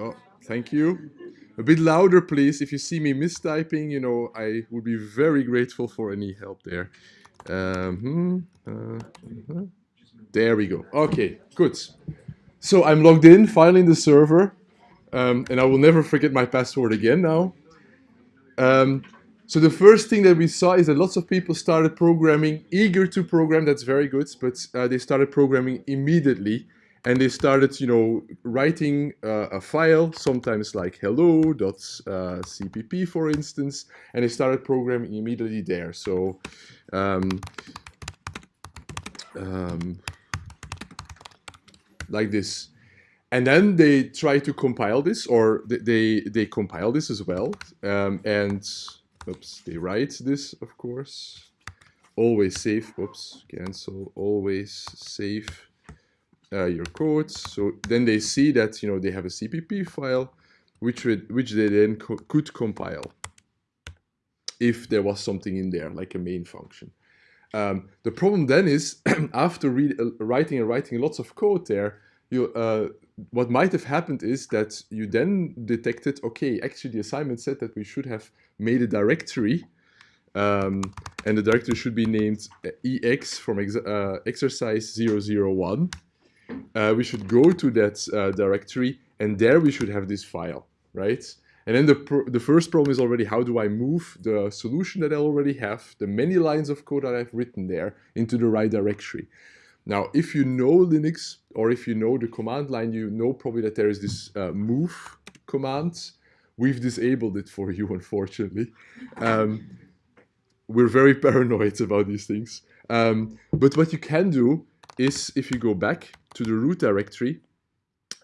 Oh, thank you. A bit louder, please. If you see me mistyping, you know, I would be very grateful for any help there. Um, hmm, uh, uh, there we go. Okay, good. So I'm logged in, finally in the server, um, and I will never forget my password again now. Um, so the first thing that we saw is that lots of people started programming, eager to program, that's very good, but uh, they started programming immediately and they started, you know, writing uh, a file, sometimes like hello.cpp, uh, for instance, and they started programming immediately there. So, um, um, like this. And then they try to compile this, or they, they compile this as well. Um, and, oops, they write this, of course. Always save, oops, cancel, always save uh, your codes. So then they see that, you know, they have a CPP file, which, would, which they then co could compile if there was something in there, like a main function. Um, the problem then is, after uh, writing and writing lots of code there, you, uh, what might have happened is that you then detected, okay, actually the assignment said that we should have made a directory um, and the directory should be named EX from ex uh, exercise 001 uh, we should go to that uh, directory and there we should have this file, right? And then the, the first problem is already how do I move the solution that I already have, the many lines of code that I've written there, into the right directory. Now, if you know Linux or if you know the command line, you know probably that there is this uh, move command. We've disabled it for you, unfortunately. Um, we're very paranoid about these things. Um, but what you can do is if you go back to the root directory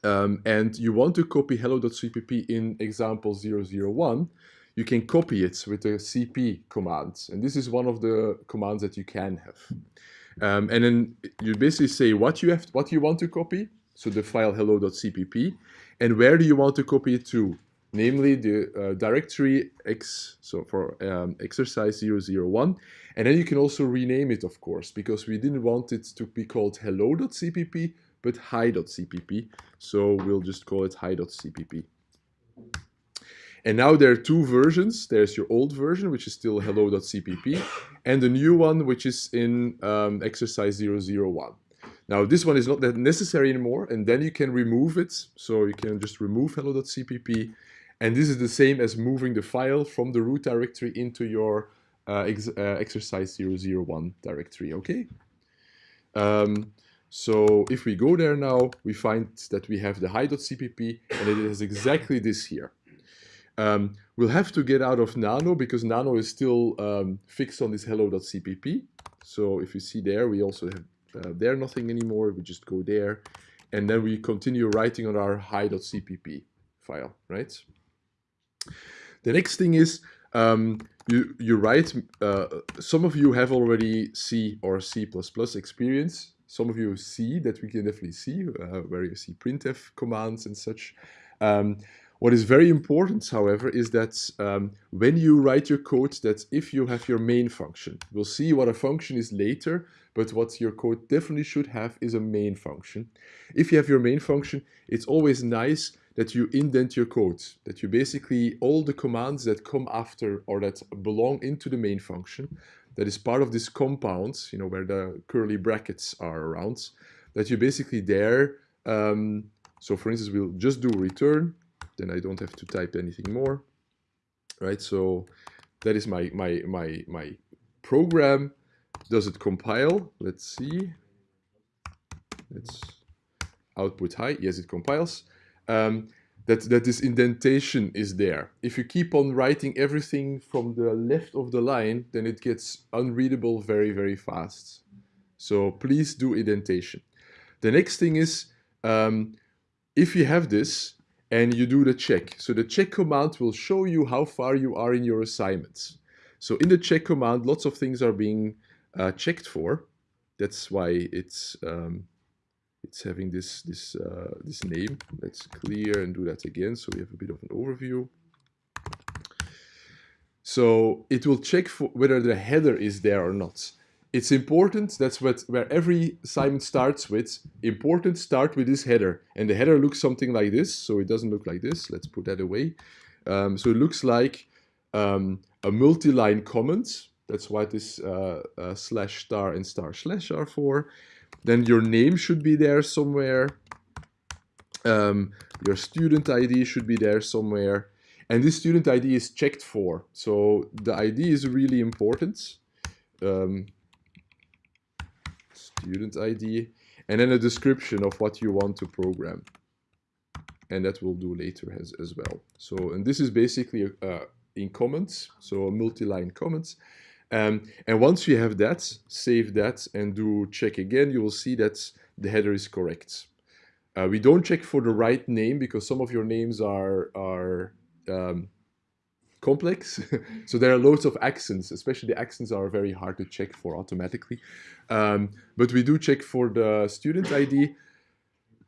um, and you want to copy hello.cpp in example 001, you can copy it with the cp command. And this is one of the commands that you can have. Um, and then you basically say what you have, what you want to copy, so the file hello.cpp, and where do you want to copy it to, namely the uh, directory x, so for um, exercise 001, and then you can also rename it, of course, because we didn't want it to be called hello.cpp, but hi.cpp. So we'll just call it hi.cpp. And now there are two versions. There's your old version, which is still hello.cpp, and the new one, which is in um, exercise 001. Now this one is not that necessary anymore, and then you can remove it. So you can just remove hello.cpp, and this is the same as moving the file from the root directory into your uh, ex uh, exercise 001 directory, okay? Um, so if we go there now, we find that we have the hi.cpp and it is exactly this here. Um, we'll have to get out of nano because nano is still um, fixed on this hello.cpp. So if you see there, we also have uh, there nothing anymore. We just go there and then we continue writing on our hi.cpp file, right? The next thing is um, you, you write, uh, some of you have already C or C++ experience. Some of you see that we can definitely see, uh, where you see printf commands and such. Um, what is very important, however, is that um, when you write your code, that if you have your main function, we'll see what a function is later, but what your code definitely should have is a main function. If you have your main function, it's always nice that you indent your code, that you basically, all the commands that come after or that belong into the main function, that is part of this compound, you know, where the curly brackets are around, that you basically there, um, so for instance, we'll just do return, then I don't have to type anything more, right? So that is my, my, my, my program. Does it compile? Let's see. Let's output high. Yes, it compiles um, that, that this indentation is there. If you keep on writing everything from the left of the line, then it gets unreadable very, very fast. So please do indentation. The next thing is, um, if you have this and you do the check, so the check command will show you how far you are in your assignments. So in the check command, lots of things are being uh, checked for. That's why it's um, it's having this this uh, this name. Let's clear and do that again so we have a bit of an overview. So it will check for whether the header is there or not. it's important, that's what where every assignment starts with, important start with this header. And the header looks something like this, so it doesn't look like this. Let's put that away. Um, so it looks like um, a multi-line comment. That's what this uh, uh, slash star and star slash are for. Then your name should be there somewhere. Um, your student ID should be there somewhere. And this student ID is checked for. So the ID is really important. Um, student ID. And then a description of what you want to program. And that we'll do later as, as well. So, and this is basically uh, in comments, so a multi-line comments. Um, and once you have that, save that and do check again, you will see that the header is correct. Uh, we don't check for the right name because some of your names are, are um, complex. so there are loads of accents, especially the accents are very hard to check for automatically. Um, but we do check for the student ID,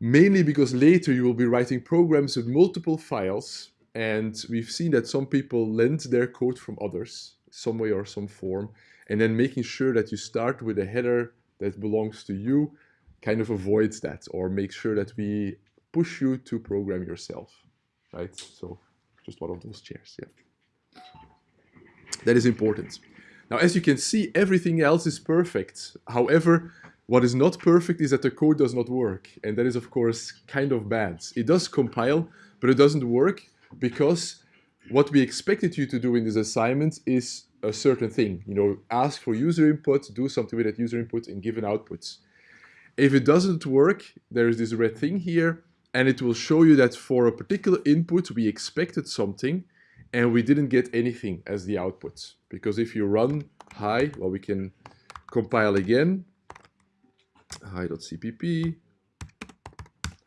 mainly because later you will be writing programs with multiple files. And we've seen that some people lend their code from others, some way or some form, and then making sure that you start with a header that belongs to you kind of avoids that or make sure that we push you to program yourself, right? So just one of those chairs, yeah. That is important. Now, as you can see, everything else is perfect. However, what is not perfect is that the code does not work. And that is, of course, kind of bad. It does compile, but it doesn't work because what we expected you to do in this assignment is a certain thing. You know, ask for user input, do something with that user input, and give an output. If it doesn't work, there is this red thing here, and it will show you that for a particular input we expected something and we didn't get anything as the output because if you run hi well we can compile again hi.cpp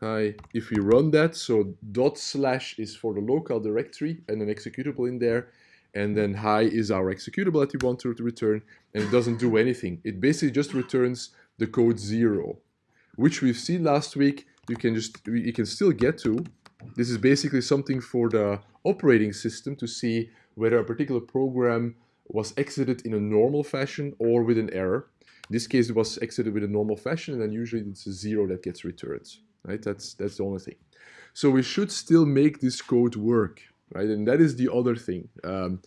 hi if we run that so dot slash is for the local directory and an executable in there and then hi is our executable that we want to return and it doesn't do anything it basically just returns the code zero which we've seen last week you can just you can still get to. This is basically something for the operating system to see whether a particular program was exited in a normal fashion or with an error. In this case, it was exited with a normal fashion, and then usually it's a zero that gets returned. Right? That's that's the only thing. So we should still make this code work, right? And that is the other thing. Um,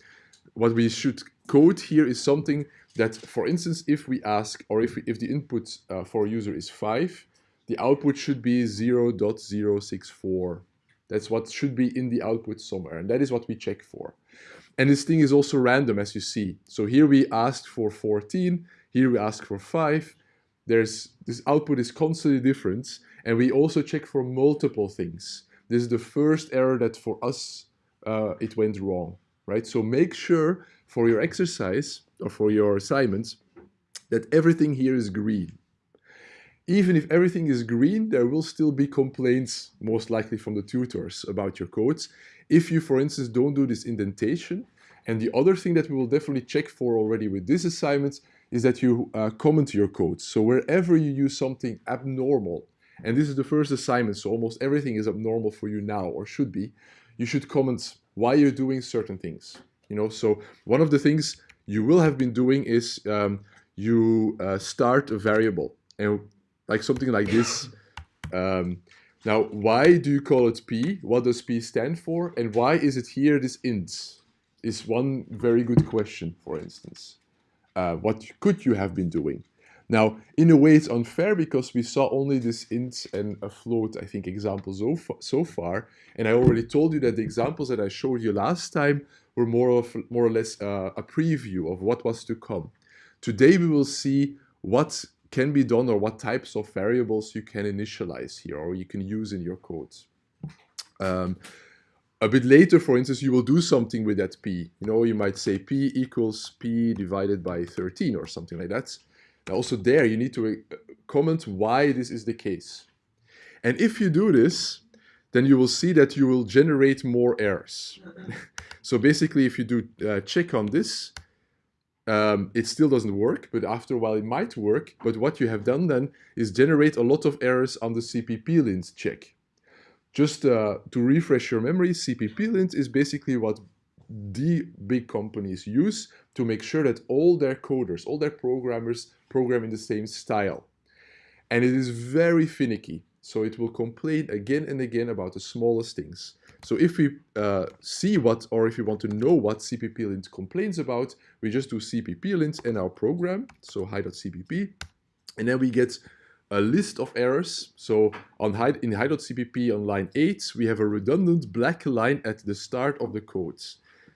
what we should code here is something that, for instance, if we ask, or if, we, if the input uh, for a user is 5, the output should be 0 0.064. That's what should be in the output somewhere, and that is what we check for. And this thing is also random, as you see. So here we asked for 14, here we ask for 5. There's This output is constantly different, and we also check for multiple things. This is the first error that for us, uh, it went wrong, right? So make sure for your exercise, or for your assignments, that everything here is green even if everything is green, there will still be complaints, most likely from the tutors, about your codes. If you, for instance, don't do this indentation, and the other thing that we will definitely check for already with this assignment is that you uh, comment your code. So wherever you use something abnormal, and this is the first assignment, so almost everything is abnormal for you now, or should be, you should comment why you're doing certain things. You know, so one of the things you will have been doing is um, you uh, start a variable. And like something like this. Um, now, why do you call it p? What does p stand for? And why is it here this int? Is one very good question, for instance. Uh, what could you have been doing? Now, in a way, it's unfair because we saw only this int and a float, I think, examples so, so far. And I already told you that the examples that I showed you last time were more, of, more or less uh, a preview of what was to come. Today, we will see what can be done or what types of variables you can initialize here or you can use in your codes. Um, a bit later, for instance, you will do something with that p. You know, you might say p equals p divided by 13 or something like that. Now also there, you need to uh, comment why this is the case. And if you do this, then you will see that you will generate more errors. so basically, if you do uh, check on this, um, it still doesn't work, but after a while it might work. But what you have done then is generate a lot of errors on the cpp-lint check. Just uh, to refresh your memory, cpp-lint is basically what the big companies use to make sure that all their coders, all their programmers program in the same style. And it is very finicky. So it will complain again and again about the smallest things. So if we uh, see what, or if we want to know what cpplint complains about, we just do cpplint in our program, so hi.cpp, and then we get a list of errors. So on hi, in hi.cpp on line 8, we have a redundant black line at the start of the code.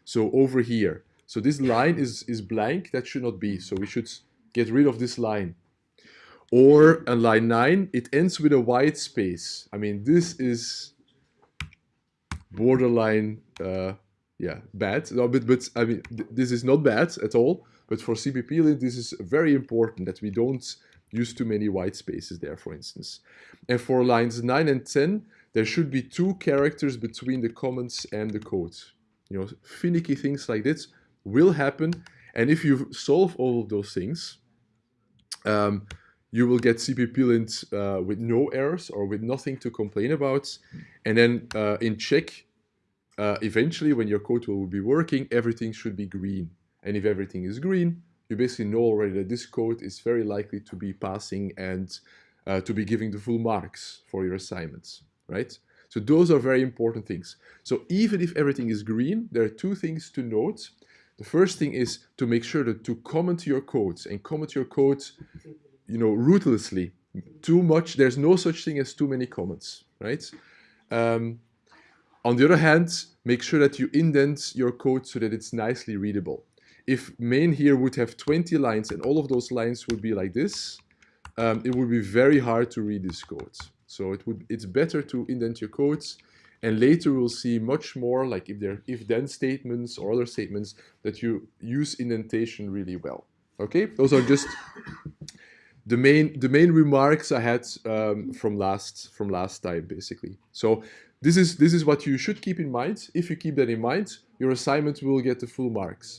So over here. So this line is, is blank, that should not be. So we should get rid of this line. Or on line 9, it ends with a white space. I mean, this is borderline, uh, yeah, bad. No, but, but I mean, th this is not bad at all. But for cpplint, this is very important that we don't use too many white spaces there, for instance. And for lines 9 and 10, there should be two characters between the comments and the code. You know, finicky things like this will happen. And if you solve all of those things, um, you will get cpplint uh, with no errors or with nothing to complain about. And then uh, in check, uh, eventually when your code will be working, everything should be green. And if everything is green, you basically know already that this code is very likely to be passing and uh, to be giving the full marks for your assignments, right? So those are very important things. So even if everything is green, there are two things to note. The first thing is to make sure that to comment your codes and comment your codes, you know, ruthlessly. Too much, there's no such thing as too many comments, right? Um, on the other hand, make sure that you indent your code so that it's nicely readable if main here would have 20 lines and all of those lines would be like this, um, it would be very hard to read this code. So it would it's better to indent your codes and later we'll see much more like if there if then statements or other statements that you use indentation really well. Okay, those are just the main the main remarks I had um, from last from last time basically. So this is this is what you should keep in mind. If you keep that in mind, your assignment will get the full marks.